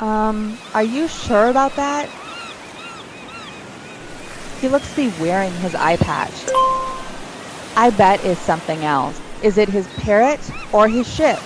Um, are you sure about that? He looks to be wearing his eye patch. I bet is something else. Is it his parrot or his ship?